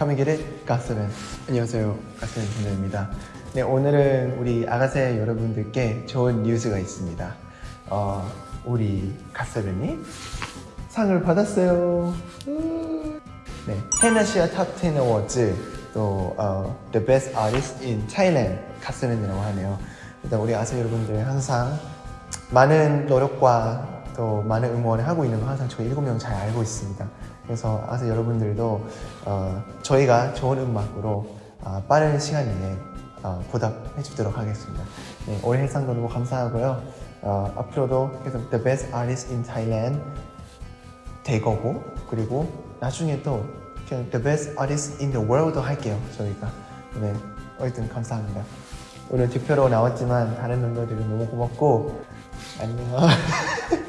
카미기를 가스벤 안녕하세요. 가스벤 김대입니다. 네 오늘은 우리 아가새 여러분들께 좋은 뉴스가 있습니다. 어, 우리 가스벤이 상을 받았어요. 음. 네 헤나시아 탑10 어워즈 또 어, The Best Artist in Thailand 가스벤이라고 하네요. 일단 우리 아세 여러분들 항상 많은 노력과 또 많은 응원을 하고 있는 거 항상 저희 일곱 명잘 알고 있습니다. 그래서 아서 여러분들도 어, 저희가 좋은 음악으로 어, 빠른 시간 내에 어, 보답해 주도록 하겠습니다. 네, 올해 일상도 너무 감사하고요. 어, 앞으로도 계속 The Best Artist in Thailand 될 거고 그리고 나중에 또 그냥 The Best Artist in the World도 할게요. 저희가. 네, 어쨌든 감사합니다. 오늘 득표로 나왔지만 다른 멤버들은 너무 고맙고 안녕.